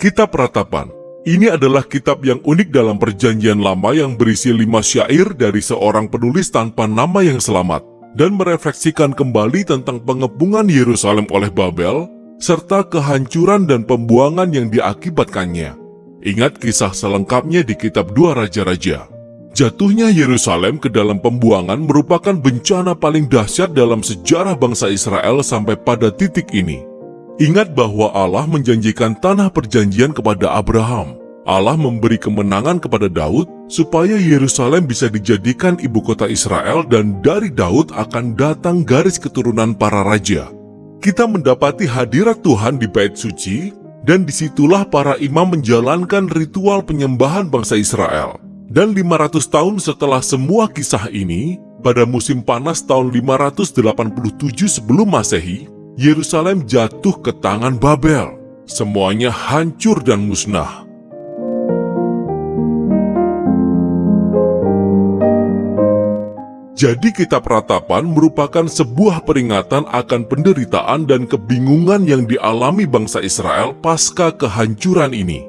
Kitab Ratapan ini adalah kitab yang unik dalam perjanjian lama yang berisi lima syair dari seorang penulis tanpa nama yang selamat dan merefleksikan kembali tentang pengepungan Yerusalem oleh Babel serta kehancuran dan pembuangan yang diakibatkannya. Ingat kisah selengkapnya di kitab Dua Raja-Raja. Jatuhnya Yerusalem ke dalam pembuangan merupakan bencana paling dahsyat dalam sejarah bangsa Israel sampai pada titik ini. Ingat bahwa Allah menjanjikan tanah perjanjian kepada Abraham. Allah memberi kemenangan kepada Daud supaya Yerusalem bisa dijadikan ibu kota Israel dan dari Daud akan datang garis keturunan para raja. Kita mendapati hadirat Tuhan di bait suci dan di situlah para imam menjalankan ritual penyembahan bangsa Israel. Dan 500 tahun setelah semua kisah ini, pada musim panas tahun 587 sebelum masehi, Yerusalem jatuh ke tangan Babel. Semuanya hancur dan musnah. Jadi kitab ratapan merupakan sebuah peringatan akan penderitaan dan kebingungan yang dialami bangsa Israel pasca kehancuran ini.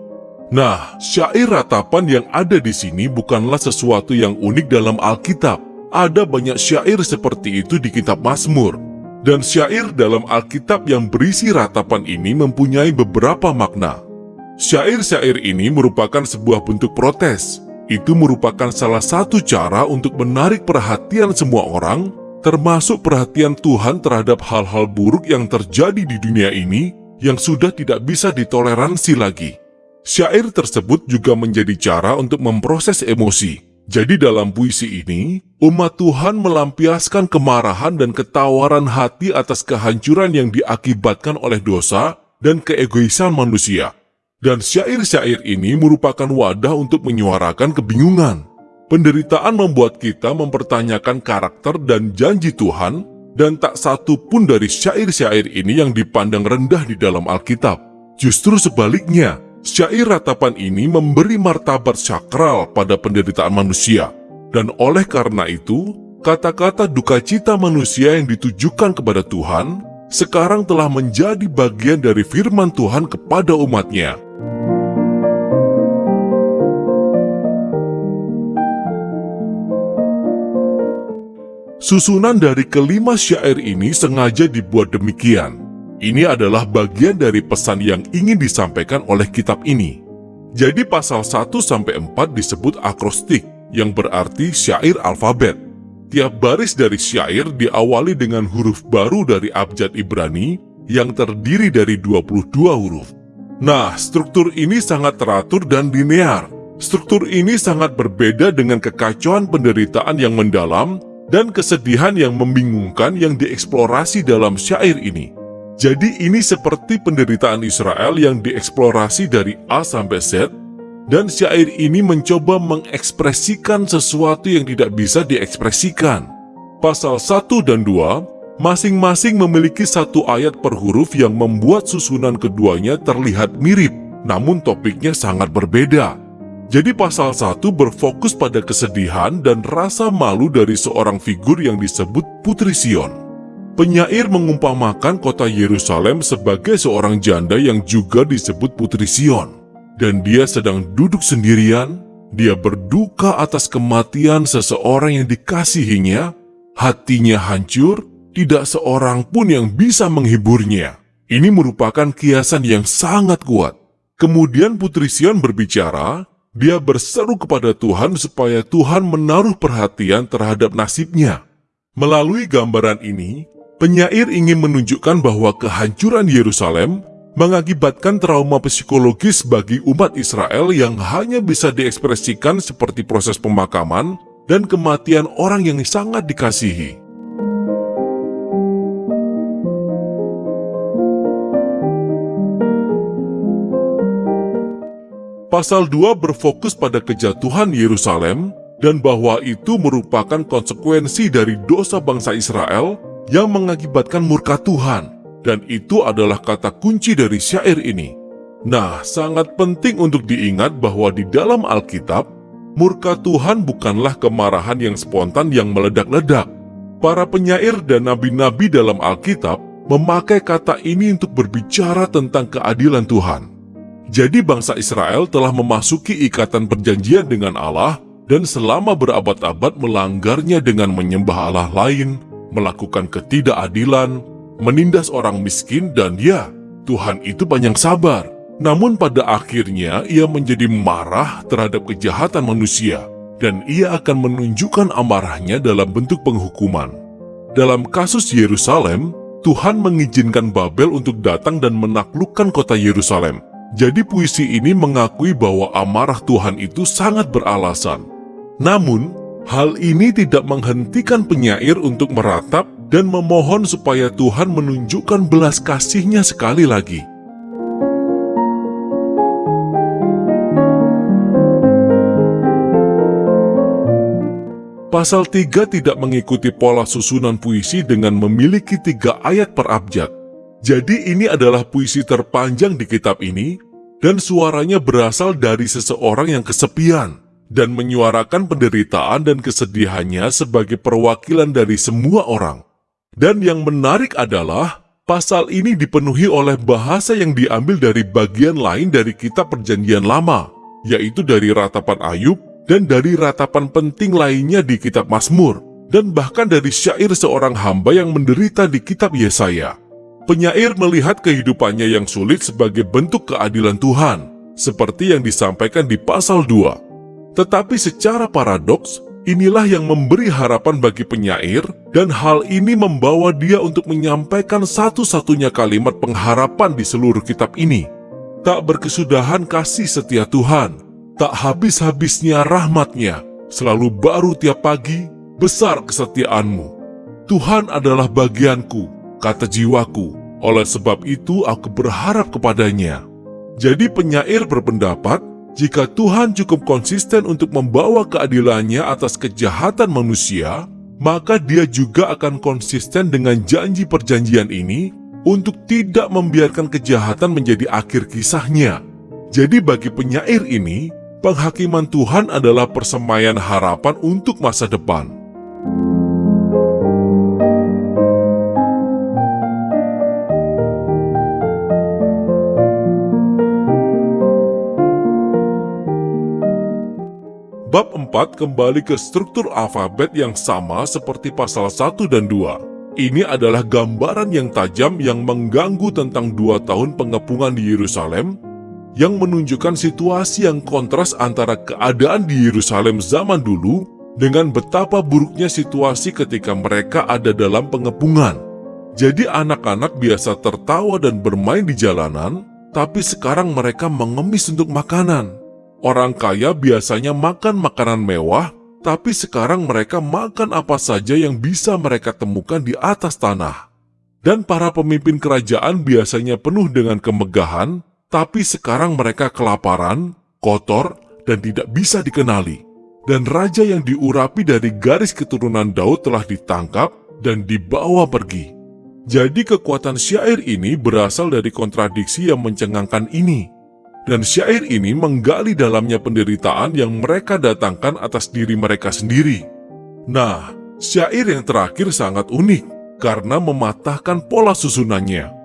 Nah, syair ratapan yang ada di sini bukanlah sesuatu yang unik dalam Alkitab. Ada banyak syair seperti itu di kitab Mazmur. Dan syair dalam Alkitab yang berisi ratapan ini mempunyai beberapa makna. Syair-syair ini merupakan sebuah bentuk protes. Itu merupakan salah satu cara untuk menarik perhatian semua orang, termasuk perhatian Tuhan terhadap hal-hal buruk yang terjadi di dunia ini yang sudah tidak bisa ditoleransi lagi. Syair tersebut juga menjadi cara untuk memproses emosi. Jadi dalam puisi ini, umat Tuhan melampiaskan kemarahan dan ketawaran hati atas kehancuran yang diakibatkan oleh dosa dan keegoisan manusia. Dan syair-syair ini merupakan wadah untuk menyuarakan kebingungan. Penderitaan membuat kita mempertanyakan karakter dan janji Tuhan, dan tak satu pun dari syair-syair ini yang dipandang rendah di dalam Alkitab. Justru sebaliknya, Syair ratapan ini memberi martabat sakral pada penderitaan manusia. Dan oleh karena itu, kata-kata duka cita manusia yang ditujukan kepada Tuhan sekarang telah menjadi bagian dari firman Tuhan kepada umatnya. Susunan dari kelima syair ini sengaja dibuat demikian ini adalah bagian dari pesan yang ingin disampaikan oleh kitab ini. Jadi pasal 1-4 disebut akrostik, yang berarti syair alfabet. Tiap baris dari syair diawali dengan huruf baru dari abjad Ibrani yang terdiri dari 22 huruf. Nah, struktur ini sangat teratur dan linear. Struktur ini sangat berbeda dengan kekacauan penderitaan yang mendalam dan kesedihan yang membingungkan yang dieksplorasi dalam syair ini. Jadi ini seperti penderitaan Israel yang dieksplorasi dari A sampai Z, dan syair ini mencoba mengekspresikan sesuatu yang tidak bisa diekspresikan. Pasal 1 dan 2 masing-masing memiliki satu ayat per huruf yang membuat susunan keduanya terlihat mirip, namun topiknya sangat berbeda. Jadi pasal 1 berfokus pada kesedihan dan rasa malu dari seorang figur yang disebut Putri Sion. Penyair mengumpamakan kota Yerusalem sebagai seorang janda yang juga disebut Putri Sion. Dan dia sedang duduk sendirian, dia berduka atas kematian seseorang yang dikasihinya, hatinya hancur, tidak seorang pun yang bisa menghiburnya. Ini merupakan kiasan yang sangat kuat. Kemudian Putri Sion berbicara, dia berseru kepada Tuhan supaya Tuhan menaruh perhatian terhadap nasibnya. Melalui gambaran ini, Penyair ingin menunjukkan bahwa kehancuran Yerusalem mengakibatkan trauma psikologis bagi umat Israel yang hanya bisa diekspresikan seperti proses pemakaman dan kematian orang yang sangat dikasihi. Pasal 2 berfokus pada kejatuhan Yerusalem dan bahwa itu merupakan konsekuensi dari dosa bangsa Israel yang mengakibatkan murka Tuhan, dan itu adalah kata kunci dari syair ini. Nah, sangat penting untuk diingat bahwa di dalam Alkitab, murka Tuhan bukanlah kemarahan yang spontan yang meledak-ledak. Para penyair dan nabi-nabi dalam Alkitab memakai kata ini untuk berbicara tentang keadilan Tuhan. Jadi bangsa Israel telah memasuki ikatan perjanjian dengan Allah dan selama berabad-abad melanggarnya dengan menyembah Allah lain, melakukan ketidakadilan, menindas orang miskin dan ya, Tuhan itu banyak sabar. Namun pada akhirnya ia menjadi marah terhadap kejahatan manusia dan ia akan menunjukkan amarahnya dalam bentuk penghukuman. Dalam kasus Yerusalem, Tuhan mengizinkan Babel untuk datang dan menaklukkan kota Yerusalem. Jadi puisi ini mengakui bahwa amarah Tuhan itu sangat beralasan. Namun, hal ini tidak menghentikan penyair untuk meratap dan memohon supaya Tuhan menunjukkan belas kasihnya sekali lagi. Pasal 3 tidak mengikuti pola susunan puisi dengan memiliki tiga ayat per abjad. Jadi ini adalah puisi terpanjang di kitab ini, dan suaranya berasal dari seseorang yang kesepian, dan menyuarakan penderitaan dan kesedihannya sebagai perwakilan dari semua orang. Dan yang menarik adalah, pasal ini dipenuhi oleh bahasa yang diambil dari bagian lain dari kitab perjanjian lama, yaitu dari ratapan Ayub dan dari ratapan penting lainnya di kitab Mazmur, dan bahkan dari syair seorang hamba yang menderita di kitab Yesaya. Penyair melihat kehidupannya yang sulit sebagai bentuk keadilan Tuhan, seperti yang disampaikan di pasal 2. Tetapi secara paradoks, inilah yang memberi harapan bagi penyair, dan hal ini membawa dia untuk menyampaikan satu-satunya kalimat pengharapan di seluruh kitab ini. Tak berkesudahan kasih setia Tuhan, tak habis-habisnya rahmatnya, selalu baru tiap pagi, besar kesetiaanmu. Tuhan adalah bagianku, kata jiwaku, oleh sebab itu aku berharap kepadanya. Jadi penyair berpendapat, jika Tuhan cukup konsisten untuk membawa keadilannya atas kejahatan manusia, maka dia juga akan konsisten dengan janji perjanjian ini untuk tidak membiarkan kejahatan menjadi akhir kisahnya. Jadi bagi penyair ini, penghakiman Tuhan adalah persemaian harapan untuk masa depan. 4 kembali ke struktur alfabet yang sama seperti pasal 1 dan 2. Ini adalah gambaran yang tajam yang mengganggu tentang dua tahun pengepungan di Yerusalem yang menunjukkan situasi yang kontras antara keadaan di Yerusalem zaman dulu dengan betapa buruknya situasi ketika mereka ada dalam pengepungan. Jadi anak-anak biasa tertawa dan bermain di jalanan, tapi sekarang mereka mengemis untuk makanan. Orang kaya biasanya makan makanan mewah, tapi sekarang mereka makan apa saja yang bisa mereka temukan di atas tanah. Dan para pemimpin kerajaan biasanya penuh dengan kemegahan, tapi sekarang mereka kelaparan, kotor, dan tidak bisa dikenali. Dan raja yang diurapi dari garis keturunan Daud telah ditangkap dan dibawa pergi. Jadi kekuatan syair ini berasal dari kontradiksi yang mencengangkan ini. Dan syair ini menggali dalamnya penderitaan yang mereka datangkan atas diri mereka sendiri. Nah, syair yang terakhir sangat unik karena mematahkan pola susunannya.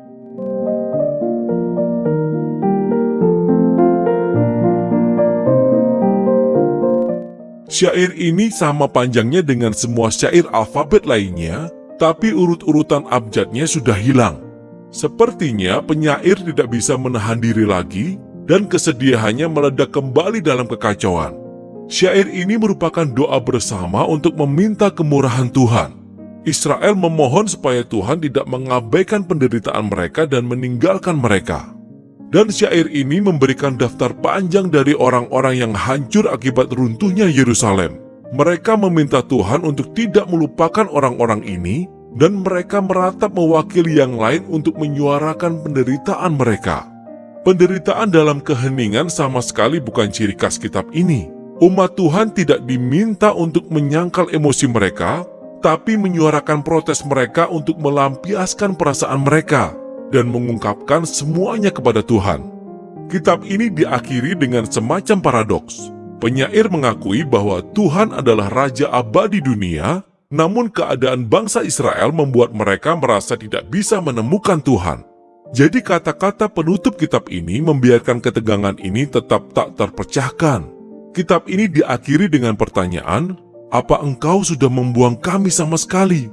Syair ini sama panjangnya dengan semua syair alfabet lainnya, tapi urut-urutan abjadnya sudah hilang. Sepertinya penyair tidak bisa menahan diri lagi, dan kesedihannya meledak kembali dalam kekacauan. Syair ini merupakan doa bersama untuk meminta kemurahan Tuhan. Israel memohon supaya Tuhan tidak mengabaikan penderitaan mereka dan meninggalkan mereka. Dan syair ini memberikan daftar panjang dari orang-orang yang hancur akibat runtuhnya Yerusalem. Mereka meminta Tuhan untuk tidak melupakan orang-orang ini dan mereka meratap mewakili yang lain untuk menyuarakan penderitaan mereka. Penderitaan dalam keheningan sama sekali bukan ciri khas kitab ini. Umat Tuhan tidak diminta untuk menyangkal emosi mereka, tapi menyuarakan protes mereka untuk melampiaskan perasaan mereka dan mengungkapkan semuanya kepada Tuhan. Kitab ini diakhiri dengan semacam paradoks. Penyair mengakui bahwa Tuhan adalah Raja abadi dunia, namun keadaan bangsa Israel membuat mereka merasa tidak bisa menemukan Tuhan. Jadi kata-kata penutup kitab ini membiarkan ketegangan ini tetap tak terpecahkan. Kitab ini diakhiri dengan pertanyaan, apa engkau sudah membuang kami sama sekali?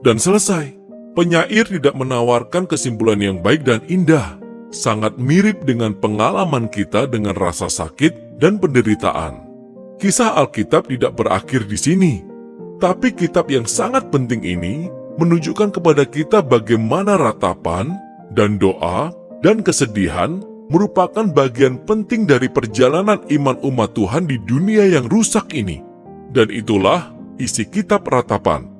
Dan selesai. Penyair tidak menawarkan kesimpulan yang baik dan indah. Sangat mirip dengan pengalaman kita dengan rasa sakit dan penderitaan. Kisah Alkitab tidak berakhir di sini. Tapi kitab yang sangat penting ini menunjukkan kepada kita bagaimana ratapan dan doa dan kesedihan merupakan bagian penting dari perjalanan iman umat Tuhan di dunia yang rusak ini. Dan itulah isi kitab ratapan.